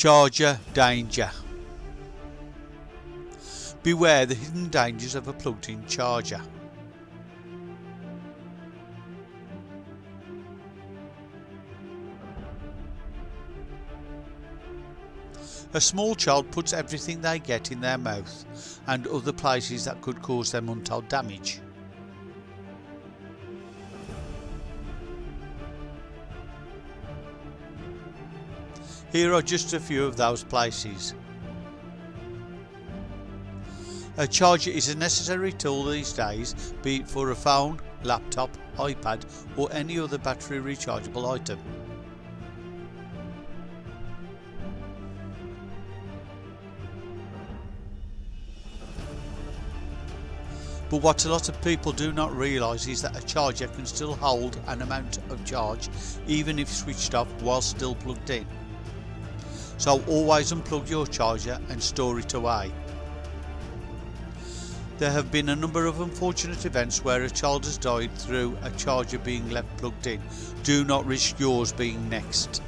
Charger danger. Beware the hidden dangers of a plugged in charger. A small child puts everything they get in their mouth and other places that could cause them untold damage. Here are just a few of those places. A charger is a necessary tool these days, be it for a phone, laptop, iPad or any other battery rechargeable item. But what a lot of people do not realise is that a charger can still hold an amount of charge even if switched off while still plugged in. So always unplug your charger and store it away. There have been a number of unfortunate events where a child has died through a charger being left plugged in. Do not risk yours being next.